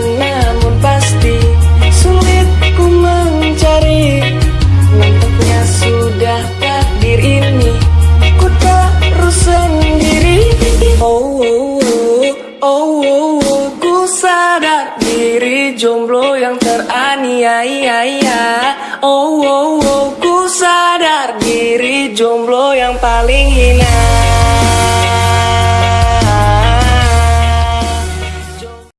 namun pasti Sulit ku mencari. Nampaknya sudah takdir ini? Ku terus sendiri. Oh, oh, oh, oh, oh, oh. Ku sadar diri jomblo yang teraniaya. Oh, oh, oh, ku sadar diri jomblo yang paling hina.